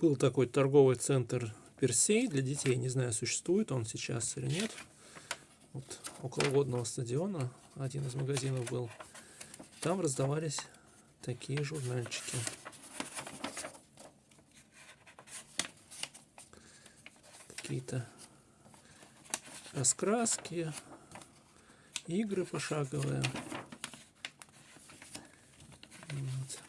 Был такой торговый центр Персей для детей. Не знаю, существует он сейчас или нет. Вот около водного стадиона один из магазинов был. Там раздавались такие журнальчики. Какие-то раскраски, игры пошаговые. Вот.